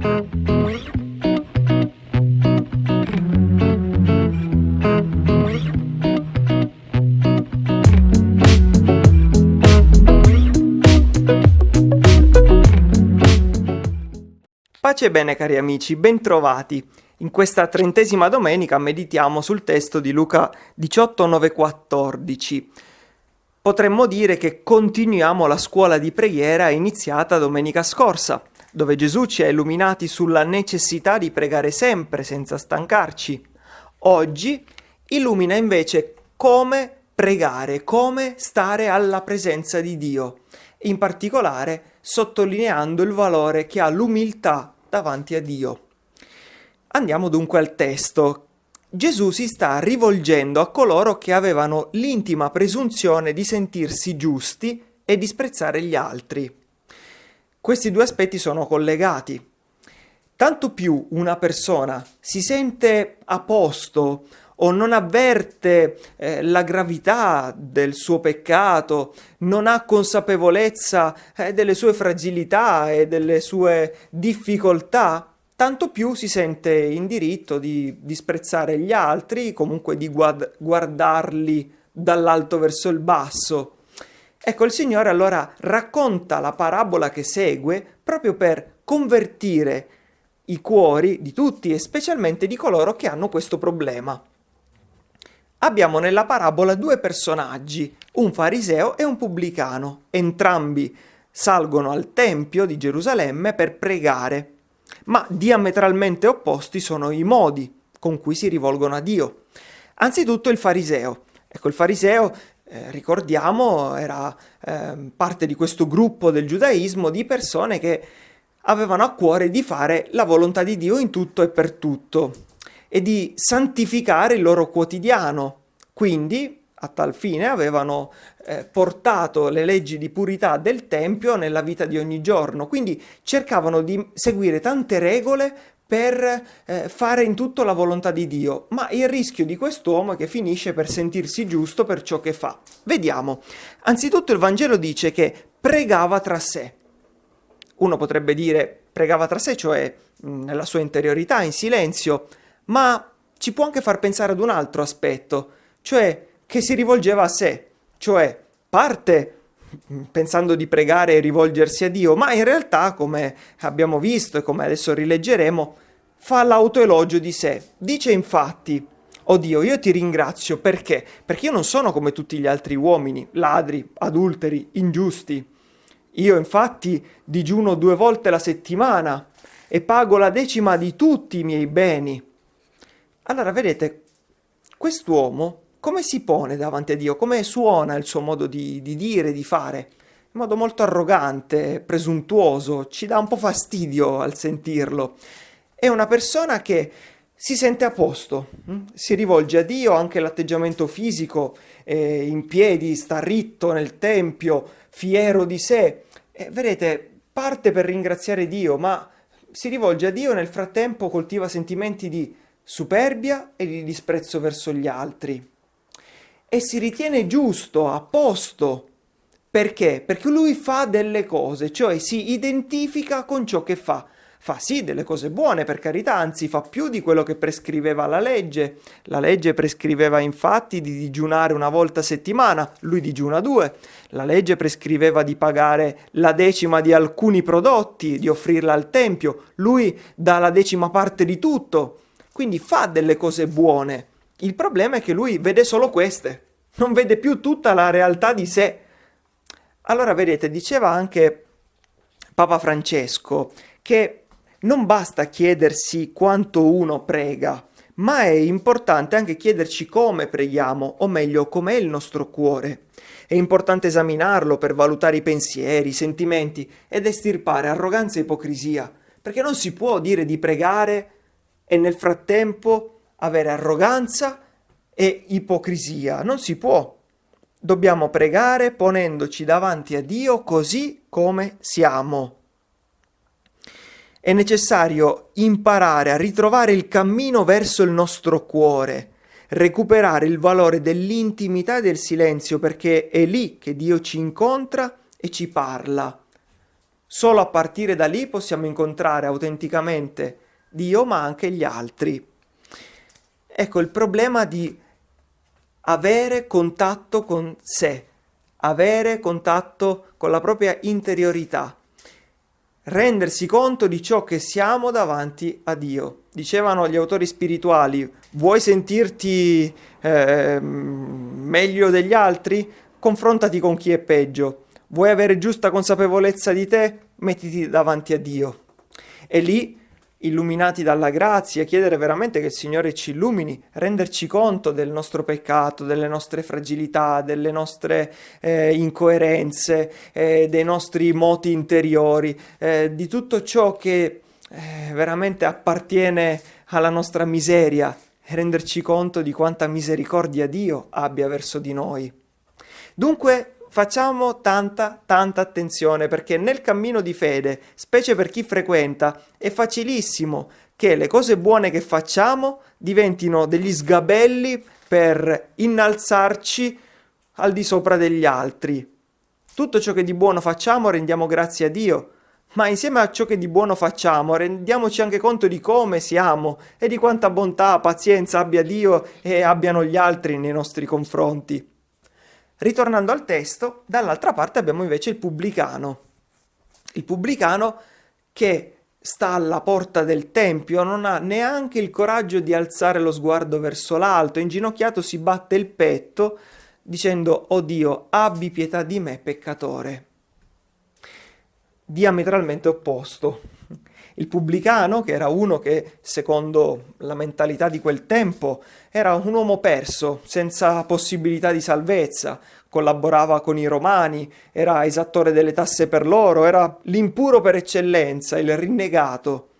Pace e bene cari amici, bentrovati. In questa trentesima domenica meditiamo sul testo di Luca 18, 9, 14. Potremmo dire che continuiamo la scuola di preghiera iniziata domenica scorsa, dove Gesù ci ha illuminati sulla necessità di pregare sempre senza stancarci. Oggi illumina invece come pregare, come stare alla presenza di Dio, in particolare sottolineando il valore che ha l'umiltà davanti a Dio. Andiamo dunque al testo. Gesù si sta rivolgendo a coloro che avevano l'intima presunzione di sentirsi giusti e disprezzare gli altri. Questi due aspetti sono collegati. Tanto più una persona si sente a posto o non avverte eh, la gravità del suo peccato, non ha consapevolezza eh, delle sue fragilità e delle sue difficoltà, tanto più si sente in diritto di disprezzare gli altri, comunque di guard guardarli dall'alto verso il basso. Ecco, il Signore allora racconta la parabola che segue proprio per convertire i cuori di tutti e specialmente di coloro che hanno questo problema abbiamo nella parabola due personaggi, un fariseo e un pubblicano. Entrambi salgono al Tempio di Gerusalemme per pregare, ma diametralmente opposti sono i modi con cui si rivolgono a Dio. Anzitutto il fariseo. Ecco, il fariseo, eh, ricordiamo, era eh, parte di questo gruppo del giudaismo di persone che avevano a cuore di fare la volontà di Dio in tutto e per tutto e di santificare il loro quotidiano. Quindi, a tal fine, avevano eh, portato le leggi di purità del Tempio nella vita di ogni giorno. Quindi cercavano di seguire tante regole per eh, fare in tutto la volontà di Dio, ma il rischio di quest'uomo è che finisce per sentirsi giusto per ciò che fa. Vediamo. Anzitutto il Vangelo dice che pregava tra sé. Uno potrebbe dire pregava tra sé, cioè nella sua interiorità, in silenzio, ma ci può anche far pensare ad un altro aspetto, cioè che si rivolgeva a sé, cioè parte pensando di pregare e rivolgersi a Dio, ma in realtà, come abbiamo visto e come adesso rileggeremo, fa l'autoelogio di sé. Dice infatti, oh Dio, io ti ringrazio perché? Perché io non sono come tutti gli altri uomini, ladri, adulteri, ingiusti. Io infatti digiuno due volte la settimana e pago la decima di tutti i miei beni. Allora, vedete, quest'uomo come si pone davanti a Dio? Come suona il suo modo di, di dire, di fare? In modo molto arrogante, presuntuoso, ci dà un po' fastidio al sentirlo. È una persona che si sente a posto, hm? si rivolge a Dio, anche l'atteggiamento fisico, eh, in piedi, sta ritto nel tempio, fiero di sé. E vedete, parte per ringraziare Dio, ma si rivolge a Dio e nel frattempo coltiva sentimenti di superbia e di disprezzo verso gli altri. E si ritiene giusto, a posto. Perché? Perché lui fa delle cose, cioè si identifica con ciò che fa. Fa sì delle cose buone, per carità, anzi fa più di quello che prescriveva la legge. La legge prescriveva infatti di digiunare una volta a settimana, lui digiuna due. La legge prescriveva di pagare la decima di alcuni prodotti, di offrirla al Tempio. Lui dà la decima parte di tutto quindi fa delle cose buone. Il problema è che lui vede solo queste, non vede più tutta la realtà di sé. Allora vedete, diceva anche Papa Francesco che non basta chiedersi quanto uno prega, ma è importante anche chiederci come preghiamo, o meglio, com'è il nostro cuore. È importante esaminarlo per valutare i pensieri, i sentimenti ed estirpare arroganza e ipocrisia, perché non si può dire di pregare e nel frattempo avere arroganza e ipocrisia. Non si può. Dobbiamo pregare ponendoci davanti a Dio così come siamo. È necessario imparare a ritrovare il cammino verso il nostro cuore, recuperare il valore dell'intimità e del silenzio, perché è lì che Dio ci incontra e ci parla. Solo a partire da lì possiamo incontrare autenticamente Dio, ma anche gli altri. Ecco il problema di avere contatto con sé, avere contatto con la propria interiorità, rendersi conto di ciò che siamo davanti a Dio. Dicevano gli autori spirituali, vuoi sentirti eh, meglio degli altri? Confrontati con chi è peggio. Vuoi avere giusta consapevolezza di te? Mettiti davanti a Dio. E lì, illuminati dalla grazia, chiedere veramente che il Signore ci illumini, renderci conto del nostro peccato, delle nostre fragilità, delle nostre eh, incoerenze, eh, dei nostri moti interiori, eh, di tutto ciò che eh, veramente appartiene alla nostra miseria e renderci conto di quanta misericordia Dio abbia verso di noi. Dunque, facciamo tanta, tanta attenzione perché nel cammino di fede, specie per chi frequenta, è facilissimo che le cose buone che facciamo diventino degli sgabelli per innalzarci al di sopra degli altri. Tutto ciò che di buono facciamo rendiamo grazie a Dio, ma insieme a ciò che di buono facciamo rendiamoci anche conto di come siamo e di quanta bontà, pazienza abbia Dio e abbiano gli altri nei nostri confronti. Ritornando al testo, dall'altra parte abbiamo invece il pubblicano. Il pubblicano che sta alla porta del tempio, non ha neanche il coraggio di alzare lo sguardo verso l'alto, inginocchiato si batte il petto dicendo «O Dio, abbi pietà di me, peccatore». Diametralmente opposto. Il pubblicano, che era uno che, secondo la mentalità di quel tempo, era un uomo perso, senza possibilità di salvezza, collaborava con i romani, era esattore delle tasse per loro, era l'impuro per eccellenza, il rinnegato.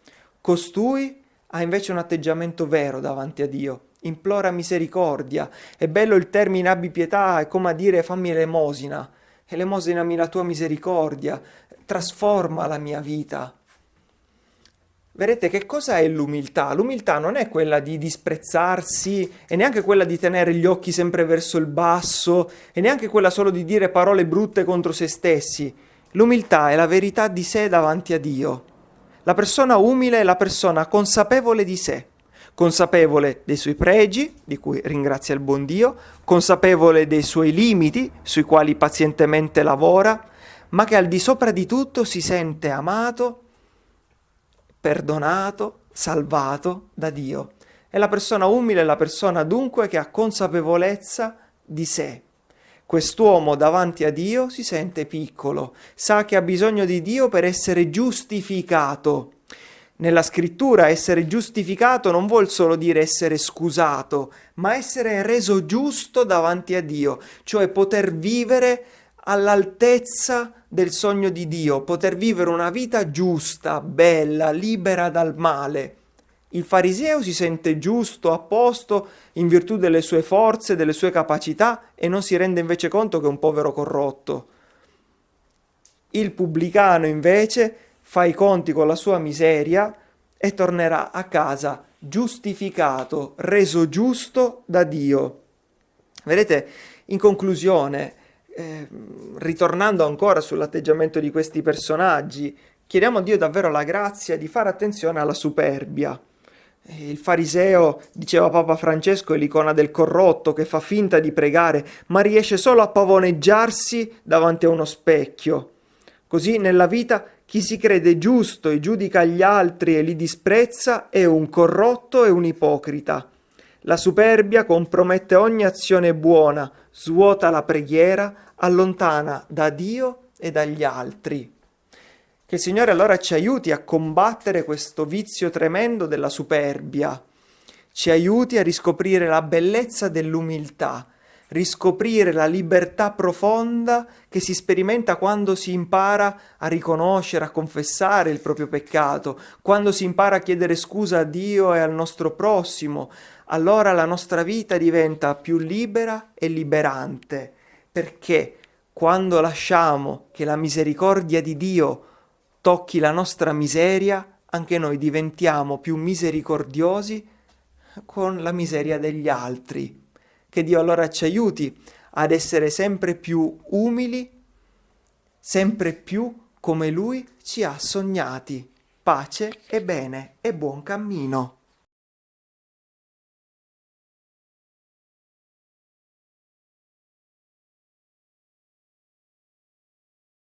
Costui ha invece un atteggiamento vero davanti a Dio, implora misericordia. È bello il termine abbi pietà, è come a dire fammi l'emosina, elemosinami la tua misericordia, trasforma la mia vita. Vedete che cosa è l'umiltà? L'umiltà non è quella di disprezzarsi e neanche quella di tenere gli occhi sempre verso il basso e neanche quella solo di dire parole brutte contro se stessi. L'umiltà è la verità di sé davanti a Dio. La persona umile è la persona consapevole di sé, consapevole dei suoi pregi, di cui ringrazia il buon Dio, consapevole dei suoi limiti, sui quali pazientemente lavora, ma che al di sopra di tutto si sente amato perdonato, salvato da Dio. E la persona umile è la persona dunque che ha consapevolezza di sé. Quest'uomo davanti a Dio si sente piccolo, sa che ha bisogno di Dio per essere giustificato. Nella scrittura essere giustificato non vuol solo dire essere scusato, ma essere reso giusto davanti a Dio, cioè poter vivere all'altezza del sogno di Dio, poter vivere una vita giusta, bella, libera dal male. Il fariseo si sente giusto, a posto, in virtù delle sue forze, delle sue capacità e non si rende invece conto che è un povero corrotto. Il pubblicano invece fa i conti con la sua miseria e tornerà a casa giustificato, reso giusto da Dio. Vedete, in conclusione, eh, ritornando ancora sull'atteggiamento di questi personaggi, chiediamo a Dio davvero la grazia di fare attenzione alla superbia. Il fariseo, diceva Papa Francesco, è l'icona del corrotto che fa finta di pregare, ma riesce solo a pavoneggiarsi davanti a uno specchio. Così nella vita chi si crede giusto e giudica gli altri e li disprezza è un corrotto e un ipocrita. La superbia compromette ogni azione buona, svuota la preghiera, allontana da Dio e dagli altri. Che il Signore allora ci aiuti a combattere questo vizio tremendo della superbia, ci aiuti a riscoprire la bellezza dell'umiltà, riscoprire la libertà profonda che si sperimenta quando si impara a riconoscere, a confessare il proprio peccato, quando si impara a chiedere scusa a Dio e al nostro prossimo, allora la nostra vita diventa più libera e liberante, perché quando lasciamo che la misericordia di Dio tocchi la nostra miseria, anche noi diventiamo più misericordiosi con la miseria degli altri. Che Dio allora ci aiuti ad essere sempre più umili, sempre più come Lui ci ha sognati. Pace e bene e buon cammino.